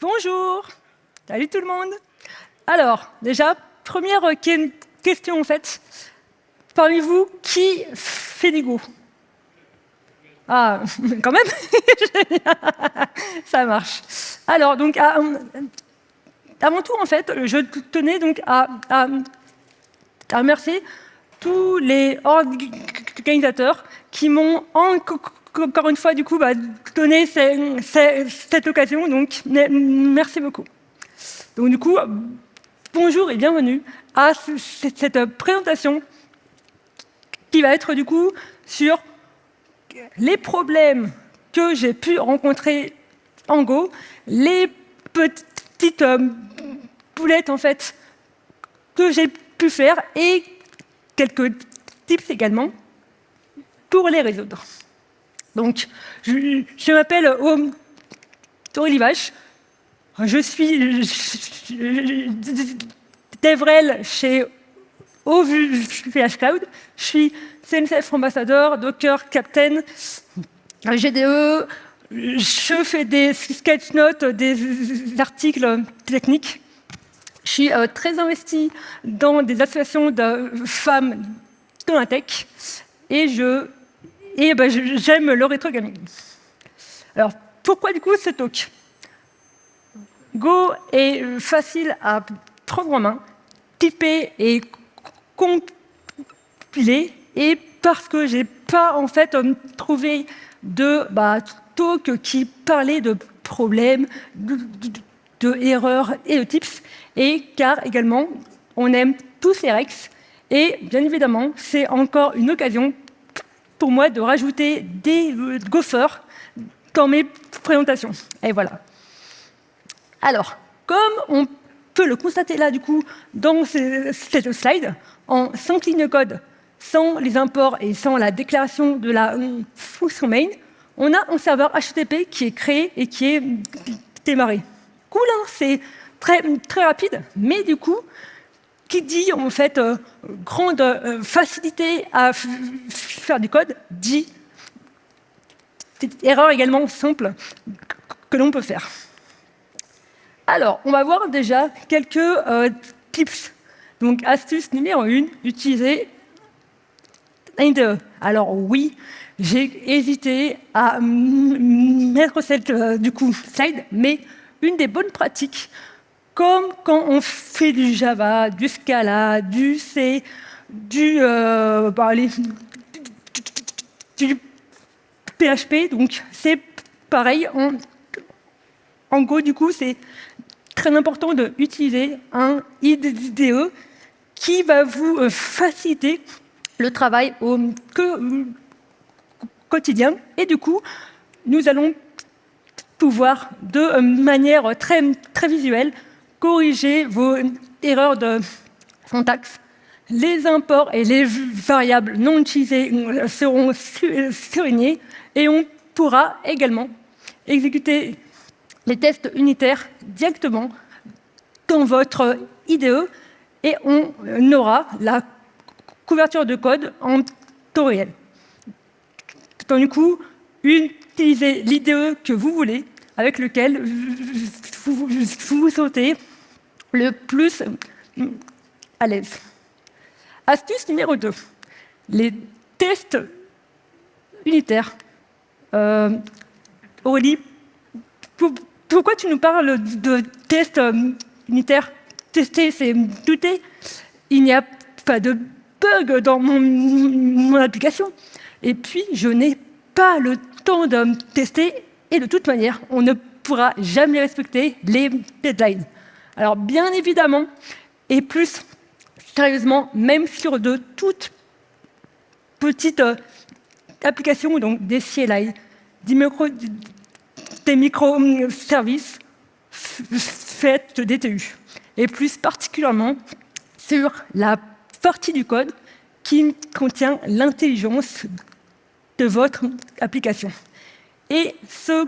Bonjour Salut tout le monde Alors, déjà, première question en fait. Parmi vous, qui fait Go Ah, quand même Ça marche. Alors, donc, mon tour, en fait, je tenais donc à remercier tous les organisateurs qui m'ont encore une fois, du coup, bah, donner cette occasion. Donc, merci beaucoup. Donc, du coup, bonjour et bienvenue à cette présentation qui va être, du coup, sur les problèmes que j'ai pu rencontrer en Go, les petites euh, boulettes, en fait, que j'ai pu faire et quelques tips également pour les résoudre. Donc, je, m'appelle Aurélie Vache. Je suis DevRel chez OVH Cloud. Je suis CNCF ambassadeur, Docker Captain, GDE. Je fais des sketch notes, des articles techniques. Je suis euh, très investi dans des associations de femmes dans la tech et je et ben, j'aime le rétro gaming. Alors, pourquoi du coup ce talk? Go est facile à prendre en main, typer et compiler, et parce que j'ai pas en fait trouvé de bah, talk qui parlait de problèmes, de, de, erreurs et de tips, et car également on aime tous les Rex, et bien évidemment c'est encore une occasion pour moi de rajouter des gophers dans mes présentations. Et voilà. Alors, comme on peut le constater là, du coup, dans cette slide, en 5 lignes de code, sans les imports et sans la déclaration de la function main, on a un serveur HTTP qui est créé et qui est démarré. Cool, hein c'est très, très rapide, mais du coup, qui dit en fait euh, grande euh, facilité à faire du code, dit erreur également simple que l'on peut faire. Alors, on va voir déjà quelques euh, tips. Donc, astuce numéro 1, utiliser. Alors oui, j'ai hésité à mettre cette du coup slide, mais une des bonnes pratiques comme quand on fait du Java, du Scala, du C, du, euh, PHP. Donc c'est pareil. En, Go, du coup, c'est très important d'utiliser un IDE qui va vous euh, faciliter le travail au quotidien. Et du coup, nous allons pouvoir, de manière très, très visuelle, corriger vos erreurs de syntaxe. Les imports et les variables non utilisées seront surlignés et on pourra également exécuter les tests unitaires directement dans votre IDE et on aura la couverture de code en temps réel. Donc, du coup, utilisez l'IDE que vous voulez, avec lequel vous, vous sautez le plus à l'aise. Astuce numéro 2, les tests unitaires. Euh, Aurélie, pourquoi tu nous parles de tests euh, unitaires? Tester, c'est douter. Il n'y a pas de bug dans mon, mon application. Et puis, je n'ai pas le temps de tester. Et de toute manière, on ne pourra jamais respecter les deadlines. Alors bien évidemment, et plus sérieusement, même sur de toutes petites euh, applications, donc des CLI, des, micro, microservices faits de DTU, et plus particulièrement sur la partie du code qui contient l'intelligence de votre application. Et ce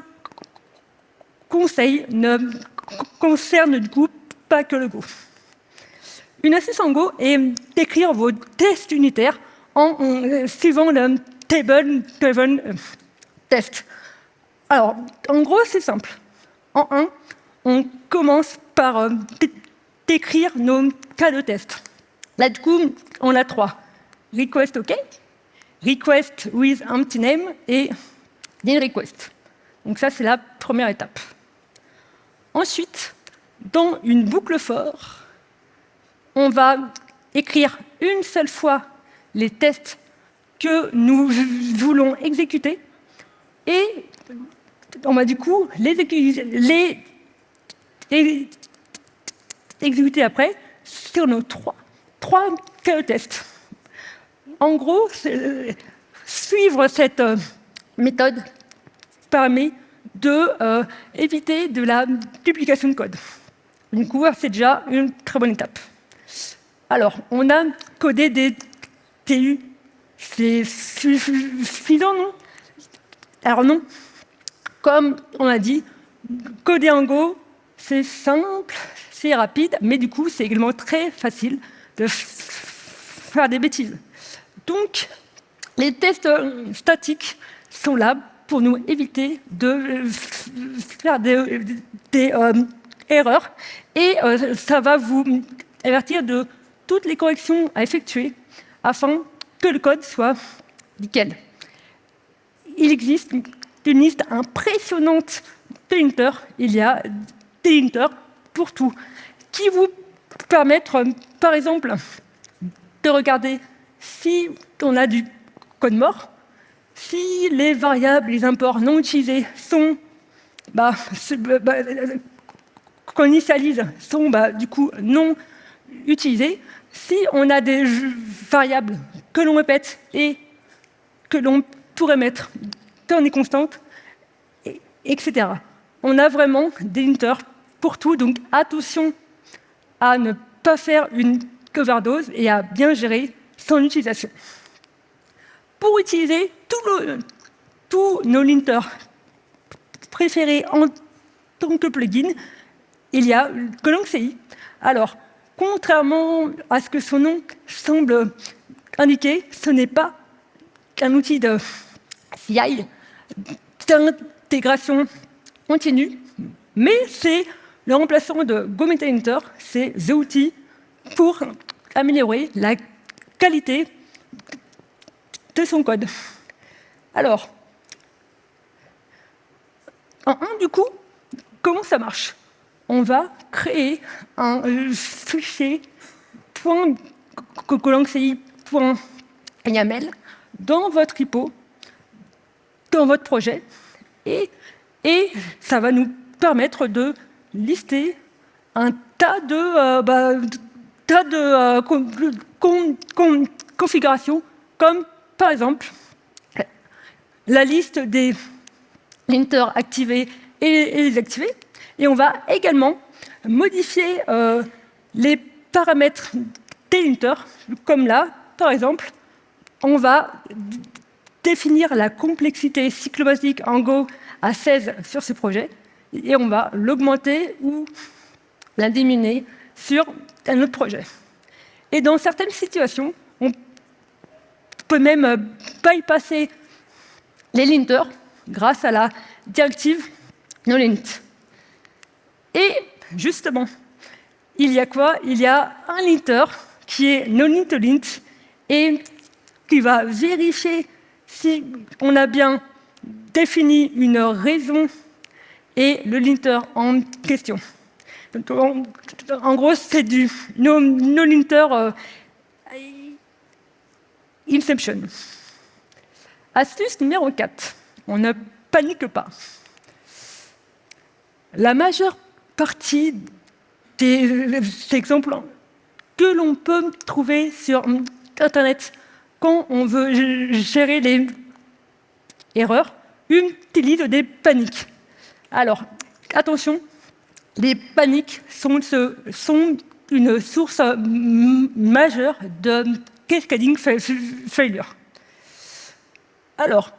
conseil ne concerne du coup pas que le Go. Une astuce en Go est d'écrire vos tests unitaires en, euh, suivant le table-driven euh, test. Alors, en gros, c'est simple. En 1, on commence par euh, décrire nos cas de test. Là, du coup, on a trois. Request OK, request with empty name et din request. Donc ça, c'est la première étape. Ensuite, dans une boucle for, on va écrire une seule fois les tests que nous voulons exécuter et on va du coup les, exécuter après sur nos trois, trois cas de test. En gros, suivre cette euh, méthode permet de, euh, de la duplication de code. Du coup, c'est déjà une très bonne étape. Alors, on a codé des TU. C'est suffisant, non? Alors non. Comme on a dit, coder en Go, c'est simple, c'est rapide, mais du coup, c'est également très facile de faire des bêtises. Donc, les tests statiques sont là pour nous éviter de faire des, euh, erreurs et euh, ça va vous avertir de toutes les corrections à effectuer afin que le code soit nickel. Il existe une liste impressionnante de linters. Il y a des linters pour tout, qui vous permettent, par exemple, de regarder si on a du code mort, si les variables, les imports non utilisés sont, bah, bah, bah qu'on initialise, sont bah, du coup non utilisés, si on a des variables que l'on répète et que l'on pourrait mettre dans des constantes, etc. On a vraiment des linters pour tout, donc attention à ne pas faire une overdose et à bien gérer son utilisation. Pour utiliser tous nos linters préférés en tant que plugin, il y a ColonCI. Alors, contrairement à ce que son nom semble indiquer, ce n'est pas un outil de CI, d'intégration continue, mais c'est le remplaçant de GoMetaLinter, c'est the outil pour améliorer la qualité de son code. Alors, en un, du coup, comment ça marche? On va créer un fichier .yaml dans votre repo, dans votre projet, et, et ça va nous permettre de lister un tas de, euh, bah, tas de euh, configurations, comme par exemple la liste des linters activés et, désactivés. Et on va également modifier euh, les paramètres des linters, comme là, par exemple, on va définir la complexité cyclobasique en Go à 16 sur ce projet, et on va l'augmenter ou la diminuer sur un autre projet. Et dans certaines situations, on peut même bypasser les linters grâce à la directive nolint. Et justement, il y a quoi? Il y a un linter qui est nolint et qui va vérifier si on a bien défini une raison et le linter en question. en, gros, c'est du no-linter euh, inception. Astuce numéro 4. On ne panique pas. La majeure partie des exemples que l'on peut trouver sur Internet quand on veut gérer les erreurs utilisent des paniques. Alors, attention, les paniques sont, sont une source majeure de cascading failure? Alors,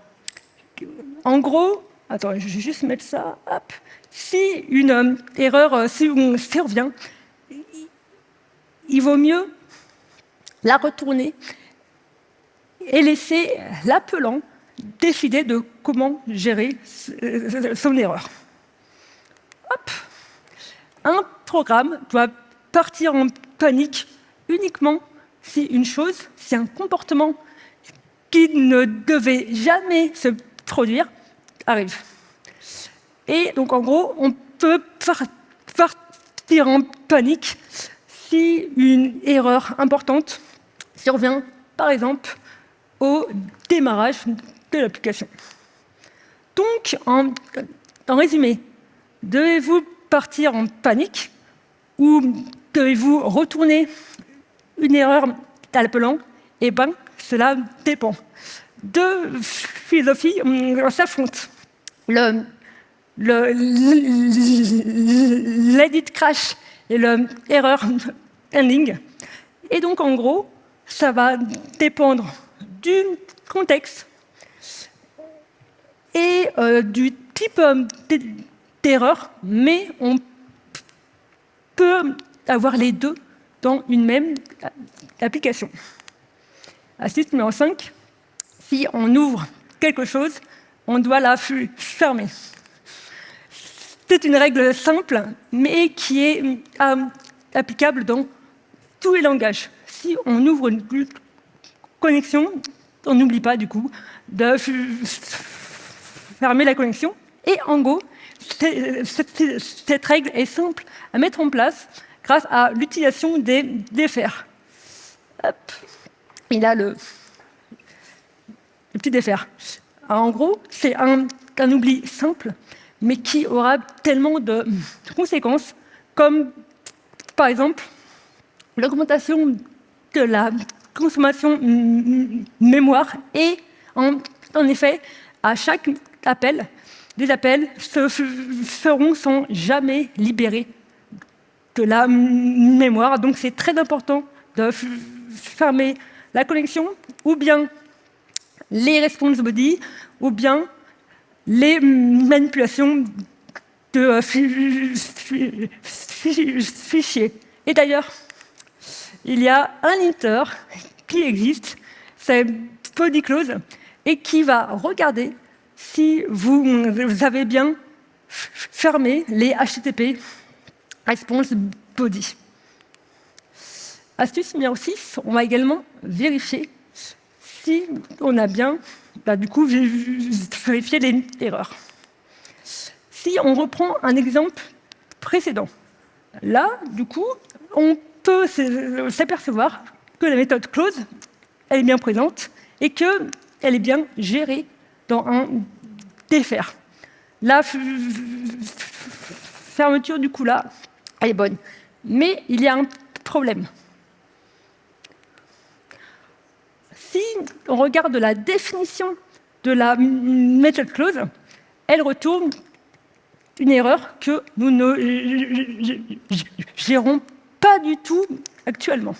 en gros, attends, je vais juste mettre ça, hop. Si une euh, erreur euh, survient, il vaut mieux la retourner et laisser l'appelant décider de comment gérer son erreur. Hop. programme doit partir en panique uniquement si une chose, si un comportement qui ne devait jamais se produire arrive. Et donc, en gros, on peut partir en panique si une erreur importante survient, par exemple, au démarrage de l'application. Donc, en, résumé, devez-vous partir en panique ou devez-vous retourner une erreur l'appelant Eh bien, cela dépend. Deux philosophies s'affrontent. Le, l'edit crash et le ending. Et donc, en gros, ça va dépendre du contexte et euh, du type euh, d'erreur, mais on peut avoir les deux dans une même application. Astuce numéro 5, si on ouvre quelque chose, on doit la fermer. C'est une règle simple, mais qui est euh, applicable dans tous les langages. Si on ouvre une connexion, on n'oublie pas du coup de fermer la connexion. Et en Go, cette règle est simple à mettre en place grâce à l'utilisation des défers. Il a le, petit défer. En gros, c'est un, oubli simple, mais qui aura tellement de conséquences, comme par exemple l'augmentation de la consommation mémoire et en, en effet, à chaque appel, des appels se feront sans jamais libérer de la mémoire. Donc c'est très important de fermer la connexion, ou bien les response body, ou bien les manipulations de fichiers. Et d'ailleurs, il y a un linter qui existe, c'est BodyClose, et qui va regarder si vous, avez bien fermé les HTTP response body. Astuce numéro 6, on va également vérifier si on a bien, bah, du coup, vérifié les erreurs. Si on reprend un exemple précédent, là, du coup, on peut s'apercevoir que la méthode close, est bien présente et qu'elle est bien gérée dans un défaire. La fermeture, du coup, là, est bonne. Mais il y a un problème. Si on regarde la définition de la method close, elle retourne une erreur que nous ne gérons pas du tout actuellement.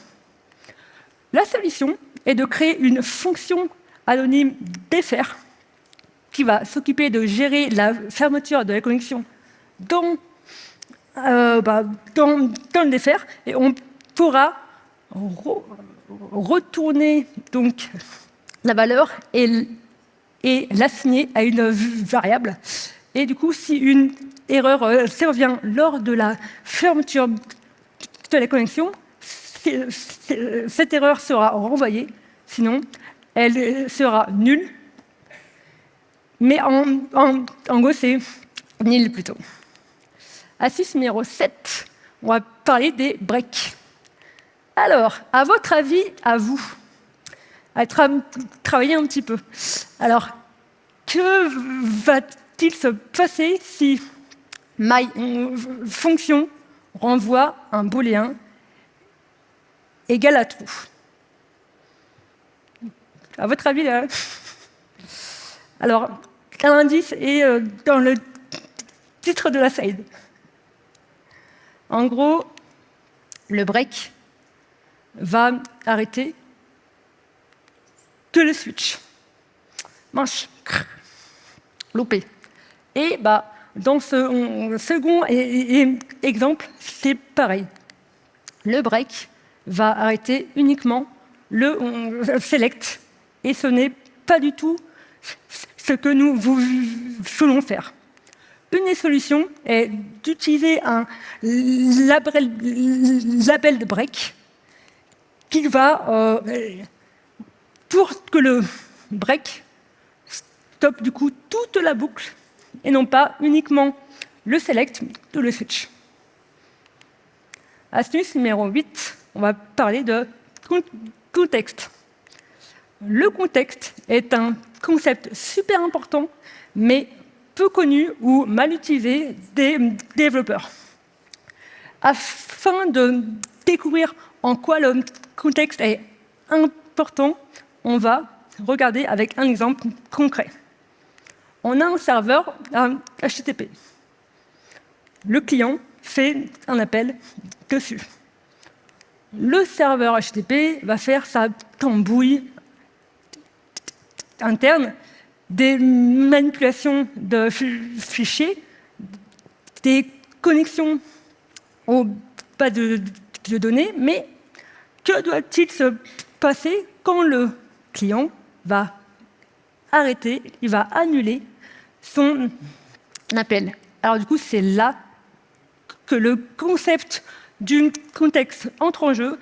La solution est de créer une fonction anonyme défaire qui va s'occuper de gérer la fermeture de la connexion dans euh, bah, dans, le défaire et on pourra retourner donc la valeur et, l'assigner à une variable. Et du coup, si une erreur euh, survient lors de la fermeture de la connexion, cette erreur sera renvoyée, sinon elle sera nulle. Mais en, en, en gros, c'est nil plutôt. Astuce numéro 7, on va parler des breaks. Alors, à votre avis, à vous, à travailler un petit peu. Alors, que va-t-il se passer si my fonction renvoie un booléen égal à true À votre avis, là Alors, un indice est euh, dans le titre de la slide. En gros, le break va arrêter que le switch. Manche, loupé. Et bah, dans ce second exemple, c'est pareil. Le break va arrêter uniquement le select, et ce n'est pas du tout ce que nous voulons faire. Une des solutions est d'utiliser un label, de break qui va, euh, pour que le break stoppe du coup toute la boucle et non pas uniquement le select ou le switch. Astuce numéro 8, on va parler de contexte. Le contexte est un concept super important, mais peu connu ou mal utilisé des développeurs. Afin de découvrir en quoi le contexte est important, on va regarder avec un exemple concret. On a un serveur HTTP. Le client fait un appel dessus. Le serveur HTTP va faire sa tambouille interne, des manipulations de fichiers, des connexions aux bases de, de données, mais que doit-il se passer quand le client va arrêter, il va annuler son appel. Alors du coup, c'est là que le concept du contexte entre en jeu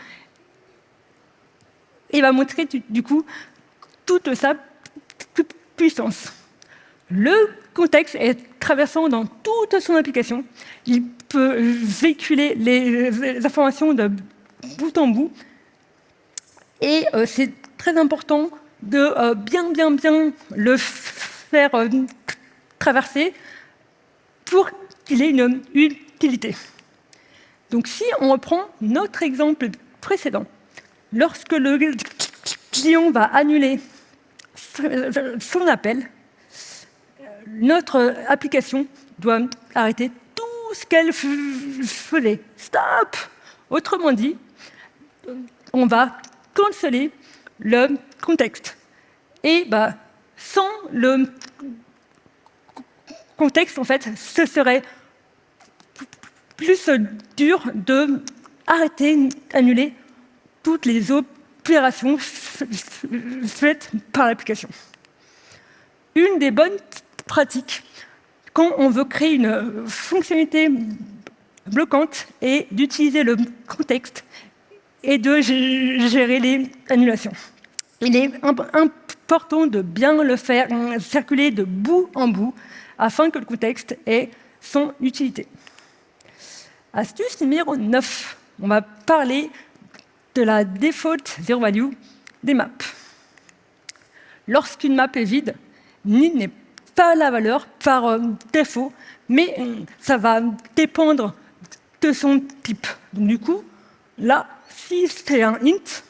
et va montrer du coup toute sa Le contexte est traversant dans toute son application. Il peut véhiculer les informations de bout en bout. Et euh, c'est très important de euh, bien, bien, bien le faire euh, traverser pour qu'il ait une utilité. Donc si on reprend notre exemple précédent, lorsque le client va annuler son appel, notre application doit arrêter tout ce qu'elle faisait. Stop Autrement dit, on va canceller le contexte. Et bah, sans le contexte, en fait, ce serait plus dur de arrêter, annuler toutes les opérations faites par l'application. Une des bonnes pratiques quand on veut créer une fonctionnalité bloquante est d'utiliser le contexte et de gérer les annulations. Il est important de bien le faire circuler de bout en bout afin que le contexte ait son utilité. Astuce numéro 9. On va parler de la default zero value des maps. Lorsqu'une map est vide, ni n'est pas la valeur par euh, défaut, mais euh, ça va dépendre de son type. Du coup, là, si c'est un int,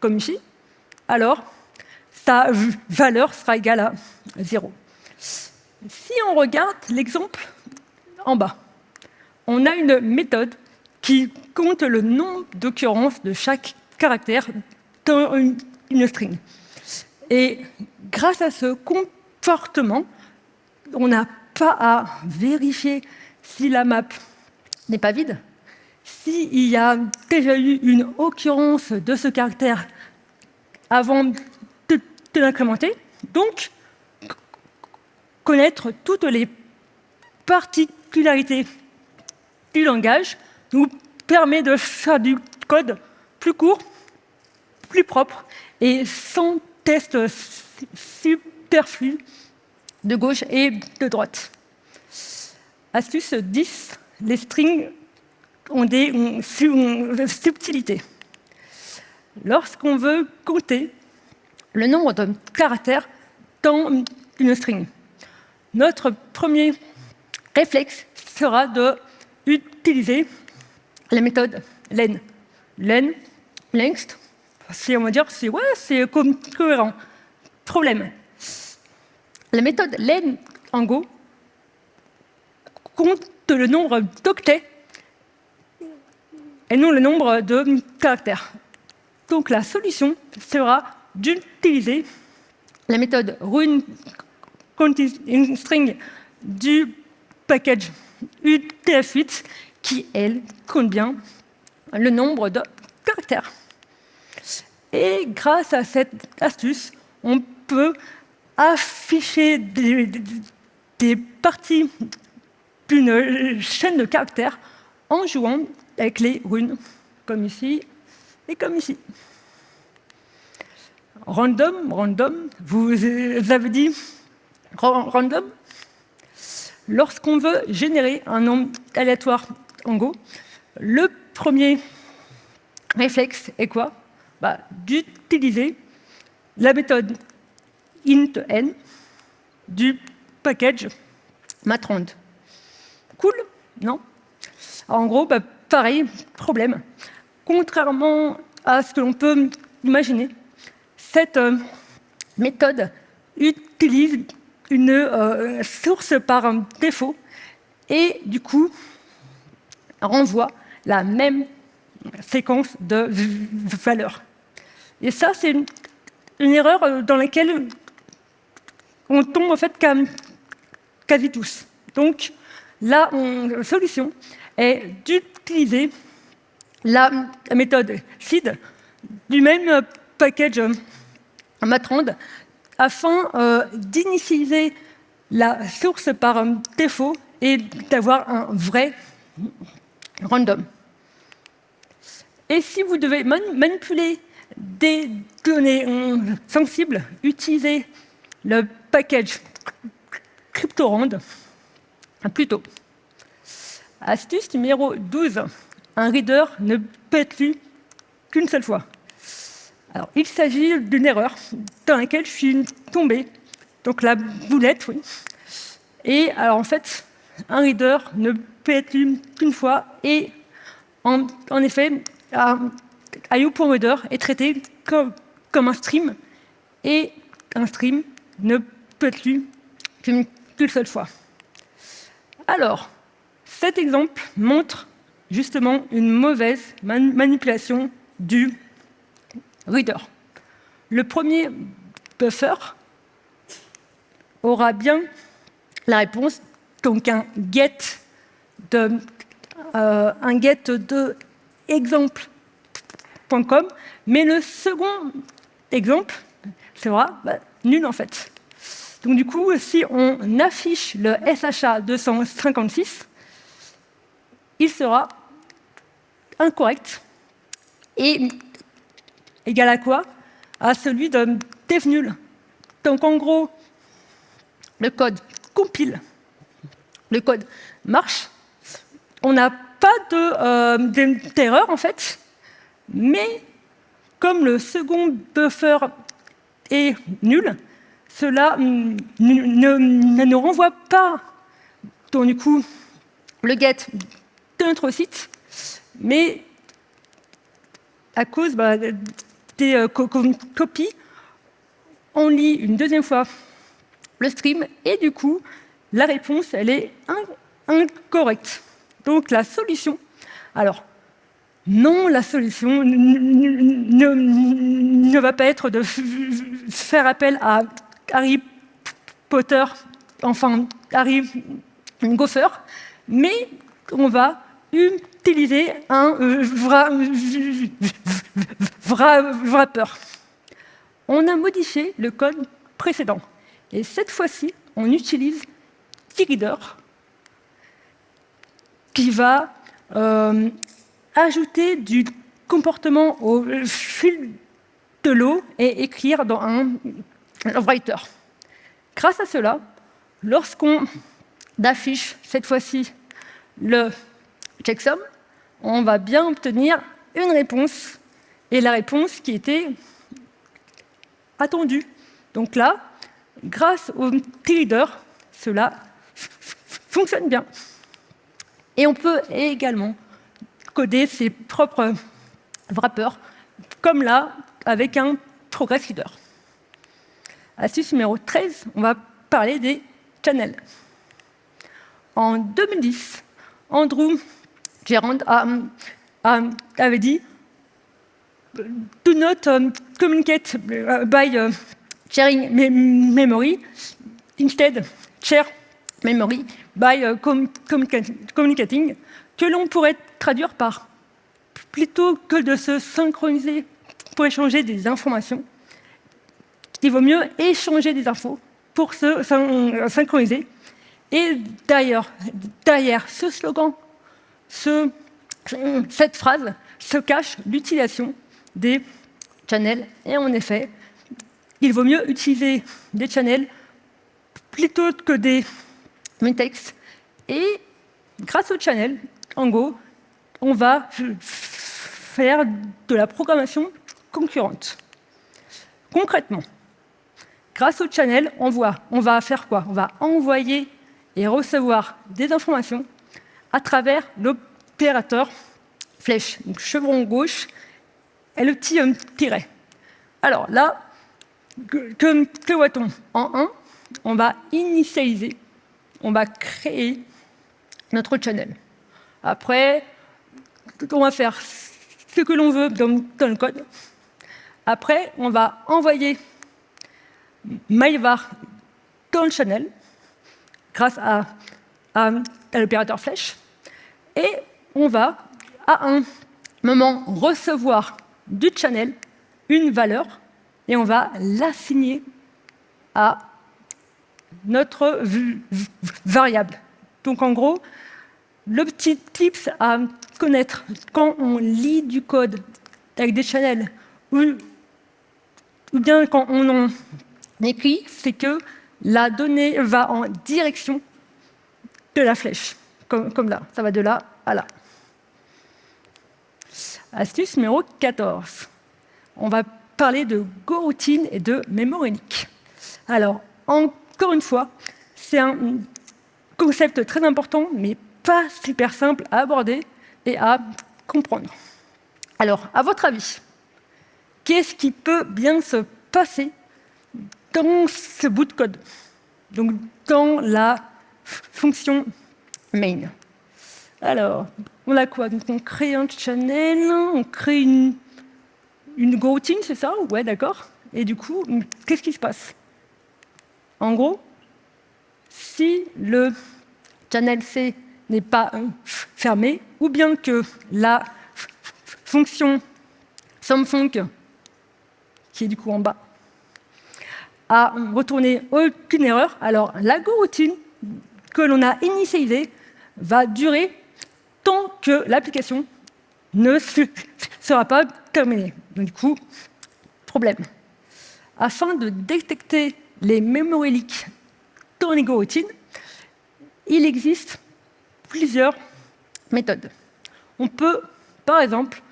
comme ici, alors sa valeur sera égale à 0. Si on regarde l'exemple en bas, on a une méthode qui compte le nombre d'occurrences de chaque caractère une, string. Et grâce à ce comportement, on n'a pas à vérifier si la map n'est pas vide, s'il y a déjà eu une occurrence de ce caractère avant de, l'incrémenter. Donc, connaître toutes les particularités du langage nous permet de faire du code plus court, plus propre et sans test superflu de gauche et de droite. Astuce 10, les strings ont des subtilités. Lorsqu'on veut compter le nombre de caractères dans une string, notre premier réflexe sera de utiliser la méthode len. Len, length, on va dire, c'est c'est cohérent. Problème. La méthode len en Go compte le nombre d'octets et non le nombre de caractères. Donc la solution sera d'utiliser la méthode run du package UTF-8 qui, elle, compte bien le nombre de caractères. Et grâce à cette astuce, on peut afficher des, parties d'une chaîne de caractères en jouant avec les runes, comme ici et comme ici. Random, random, vous avez dit random Lorsqu'on veut générer un nombre aléatoire en Go, le premier réflexe est quoi? Bah, D'utiliser la méthode int du package matrand. Cool Non? En gros, bah, pareil, problème. Contrairement à ce que l'on peut imaginer, cette euh, méthode utilise une euh, source par défaut et du coup renvoie la même séquence de valeurs. Et ça, c'est une, erreur euh, dans laquelle on tombe en fait quasi tous. Donc, la solution est d'utiliser la méthode SID du même package matrand afin euh, d'initialiser la source par défaut et d'avoir un vrai random. Et si vous devez manipuler des données sensibles, utilisez le package CryptoRand plutôt. Astuce numéro 12. Un reader ne peut être lu qu'une seule fois. Alors, il s'agit d'une erreur dans laquelle je suis tombé. Donc la boulette, oui. Et alors en fait, un reader ne peut être lu qu'une fois et en, effet, IO.reader est traité comme, un stream et un stream ne peut être lu qu'une seule fois. Alors, cet exemple montre justement une mauvaise manipulation du reader. Le premier buffer aura bien la réponse, donc un get de, euh, get de mais le second exemple sera bah, nul en fait. Donc du coup, si on affiche le SHA 256, il sera incorrect. Et égal à quoi? À celui de def nul. Donc en gros, le code compile, le code marche, on n'a pas d'erreur euh, en fait, mais comme le second buffer est nul, cela ne, ne, renvoie pas du coup, le get de notre site, mais à cause bah, des euh, copies, on lit une deuxième fois le stream et du coup, la réponse, elle est incorrecte. Donc la solution, alors, non, la solution ne, va pas être de faire appel à Harry Potter, enfin Harry Gopher, mais on va utiliser un wrapper. On a modifié le code précédent. Et cette fois-ci, on utilise TreeReader qui va euh, ajouter du comportement au fil de l'eau et écrire dans un writer. Grâce à cela, lorsqu'on affiche cette fois-ci le checksum, on va bien obtenir une réponse, et la réponse qui était attendue. Donc là, grâce au reader, cela fonctionne bien. Et on peut également coder ses propres wrappers, comme là, avec un progress reader. Astuce numéro 13, on va parler des channels. En 2010, Andrew Gerand avait dit Do not um, communicate uh, by uh, sharing memory, instead share memory by uh, communicating, que l'on pourrait traduire par plutôt que de se synchroniser pour échanger des informations, il vaut mieux échanger des infos pour se synchroniser Et d'ailleurs, derrière ce slogan, ce, cette phrase, se cache l'utilisation des channels. Et en effet, il vaut mieux utiliser des channels plutôt que des textes. Et grâce aux channels, en Go, on va faire de la programmation concurrente. Concrètement, grâce aux channels, on, on va faire quoi? On va envoyer et recevoir des informations à travers l'opérateur flèche, donc chevron gauche, et le petit tiret. Alors là, que, que voit-on? En 1, on va initialiser, on va créer notre channel. Après, on va faire ce que l'on veut dans, le code. Après, on va envoyer MyVar dans le channel grâce à, à l'opérateur flèche. Et on va, à un moment, recevoir du channel une valeur et on va l'assigner à notre variable. Donc en gros, le petit tips à connaître quand on lit du code avec des channels ou, bien quand on en écrit, c'est que la donnée va en direction de la flèche, comme, là. Ça va de là à là. Astuce numéro 14. On va parler de GoRoutine et de memory Alors, encore une fois, c'est un concept très important, mais pas super simple à aborder et à comprendre. Alors, à votre avis, qu'est-ce qui peut bien se passer dans ce bout de code Donc, dans la fonction main? Alors, on a quoi? Donc, on crée un channel, on crée une, une routine, c'est ça? Ouais, d'accord. Et du coup, qu'est-ce qui se passe? En gros, si le channel C n'est pas fermé, ou bien que la fonction SumFunc, qui est du coup en bas, a retourné aucune erreur, alors la routine que l'on a initialisée va durer tant que l'application ne sera pas terminée. Donc, du coup, problème. Afin de détecter les memory leaks dans les il existe plusieurs méthodes. On peut, par exemple,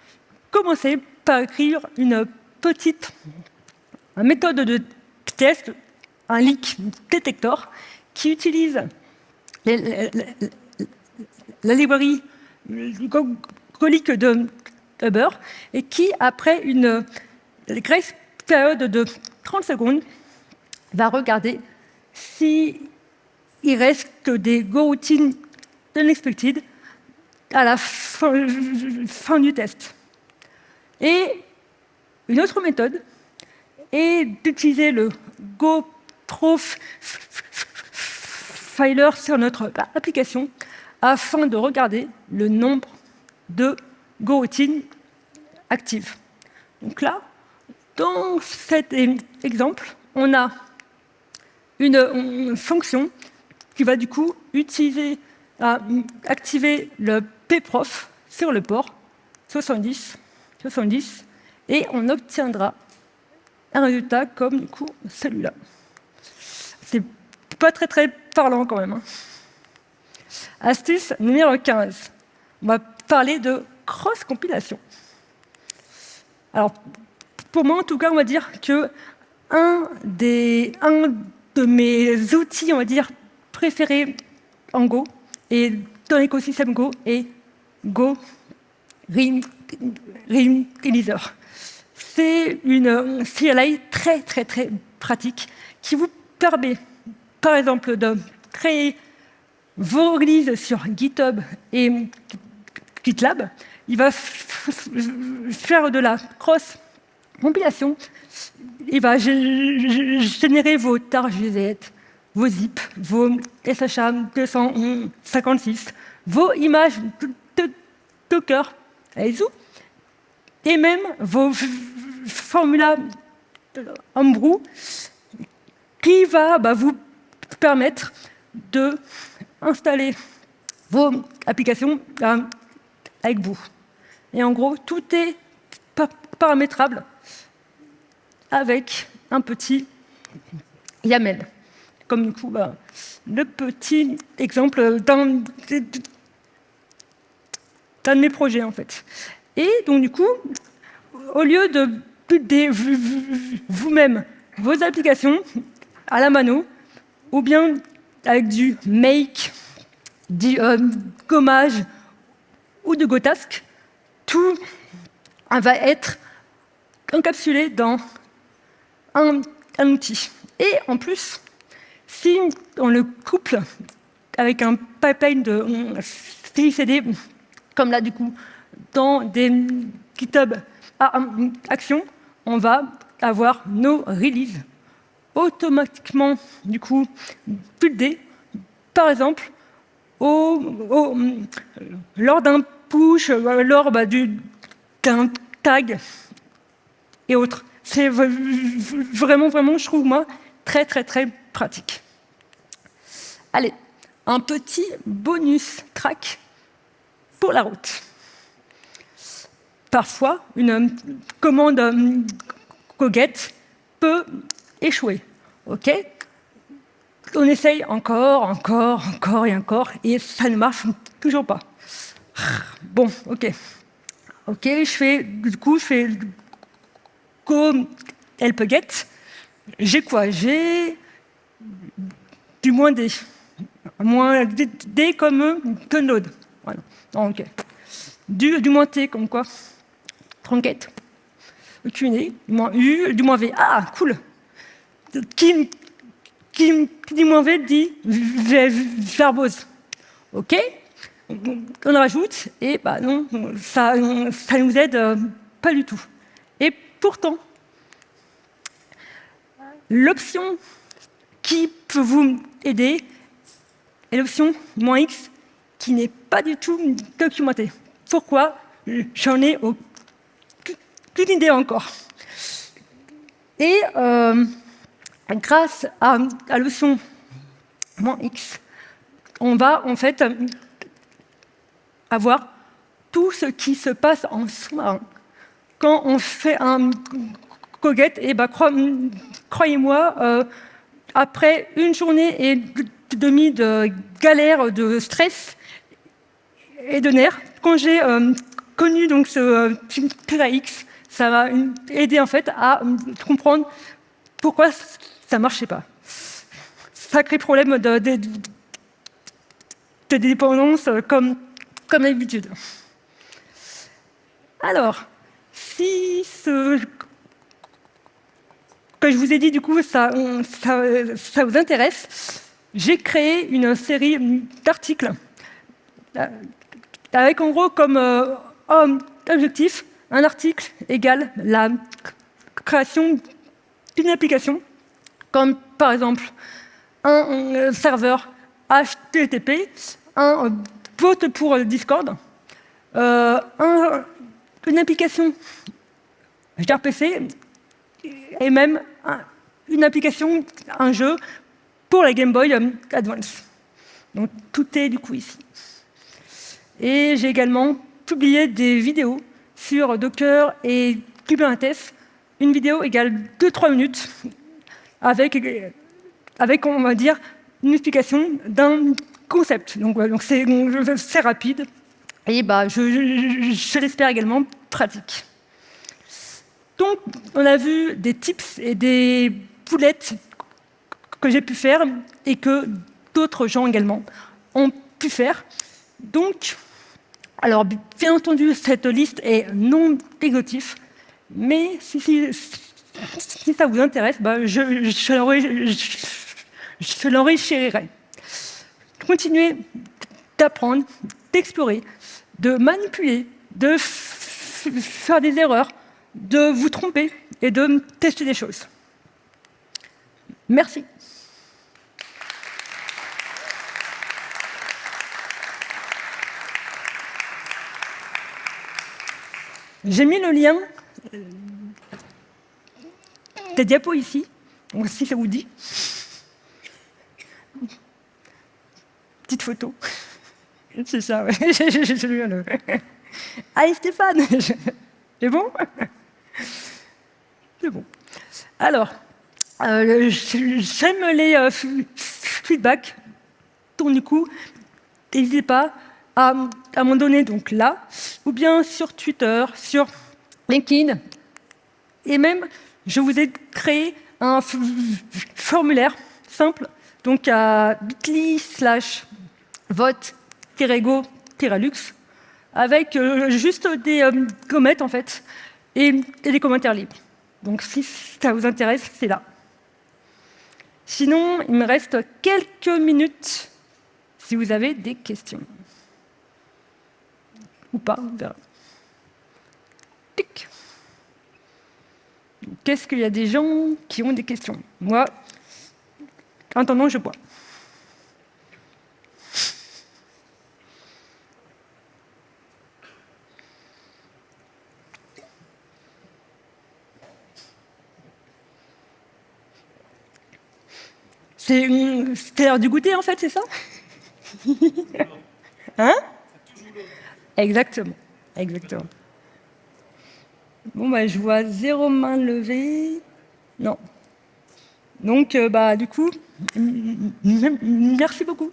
commencer par écrire une petite méthode de test, un leak detector, qui utilise la librairie colique de Uber et qui, après une grace période de 30 secondes, va regarder s'il reste des go routines unexpected à la fin, du test. Et une autre méthode est d'utiliser le Go Filer sur notre application afin de regarder le nombre de go routines actives. Donc là, dans cet exemple, on a une fonction qui va du coup utiliser à activer le pprof sur le port 70, 70 et on obtiendra un résultat comme du coup celui-là. C'est pas très très parlant quand même. Hein. Astuce numéro 15. On va parler de cross-compilation. Alors, pour moi, en tout cas, on va dire que un, des, un de mes outils, on va dire, préférés en Go, et dans l'écosystème Go est Go Rim, C'est une CLI très, très, très pratique qui vous permet, par exemple, de créer vos releases sur GitHub et GitLab. Il va faire de la cross-compilation. Il va générer vos targets vos zip, vos SHA 256, vos images de Docker, et même vos formulas Homebrew qui va bah, vous permettre de installer vos applications euh, avec vous. Et en gros, tout est paramétrable avec un petit YAML. Comme bah, le petit exemple d'un de mes projets, en fait. Et donc, du coup, au lieu de vous-même vos applications à la mano, ou bien avec du make, du euh, gommage ou de Gotask, tout va être encapsulé dans un, outil. Et en plus, si on le couple avec un pipeline de CICD, comme là du coup, dans des GitHub Actions, on va avoir nos releases automatiquement du coup buildées, par exemple, lors d'un push, lors bah, d'un tag et autres. C'est vraiment, vraiment, je trouve, moi, très, très, très pratique. Allez, un petit bonus track pour la route. Parfois, une commande coget peut échouer. OK? On essaye encore, encore, encore et encore, et ça ne marche toujours pas. Bon, OK. OK, je fais, du coup, je fais go help get. J'ai quoi? J'ai du moins D. Moins D comme que node. Voilà. Du, du moins T comme quoi Tronquette. QNE, du moins U, du moins V. Ah, cool Qui, qui, dit moins V dit verbose. OK on rajoute, et bah non, ça ne nous aide euh, pas du tout. Et pourtant, l'option qui peut vous aider est l'option moins X qui n'est pas du tout documentée. Pourquoi? J'en ai aucune idée encore. Et euh, grâce à, à l'option moins X, on va en fait avoir tout ce qui se passe en soi. Quand on fait un coget, et eh ben, croyez-moi, euh, après une journée et demie de galère, de stress et de nerfs, quand j'ai euh, connu donc ce euh, X, ça m'a aidé en fait à comprendre pourquoi ça ne marchait pas. Sacré problème de, de, dépendance comme comme d'habitude. Alors, si ce que je vous ai dit, du coup, ça, vous intéresse, j'ai créé une série d'articles euh, avec en gros comme euh, objectif un article égale la création d'une application, comme par exemple un serveur HTTP, un vote pour Discord, euh, une application gRPC et même une application, un jeu pour la Game Boy Advance. Donc tout est du coup ici. Et j'ai également publié des vidéos sur Docker et Kubernetes. Une vidéo égale 2-3 minutes avec, avec, on va dire, une explication d'un concept. Donc, c'est rapide et bah, je, l'espère également pratique. Donc, on a vu des tips et des poulettes que j'ai pu faire et que d'autres gens également ont pu faire. Donc, alors, bien entendu, cette liste est non exhaustive, mais si, ça vous intéresse, bah, je, je l'enrichirai continuer d'apprendre, d'explorer, de manipuler, de faire des erreurs, de vous tromper et de tester des choses. Merci. J'ai mis le lien des diapos ici, si ça vous dit. petite photo. C'est ça, ouais. le... Allez Stéphane C'est bon? Bon. Alors, euh, j'aime les euh, feedbacks. Donc du coup, n'hésitez pas à, m'en donner donc là, ou bien sur Twitter, sur LinkedIn. Et même, je vous ai créé un formulaire simple, donc à bit.ly slash vote-go-lux, avec euh, juste des euh, en fait, et des commentaires libres. Donc si ça vous intéresse, c'est là. Sinon, il me reste quelques minutes si vous avez des questions. Ou pas, on verra. Qu'est-ce qu'il y a des gens qui ont des questions? Moi, en attendant, je bois. C'est l'heure du goûter, en fait, c'est ça? Hein? Exactement, exactement. Bon, bah, je vois zéro main levée. Non. Donc, euh, bah, du coup, merci beaucoup.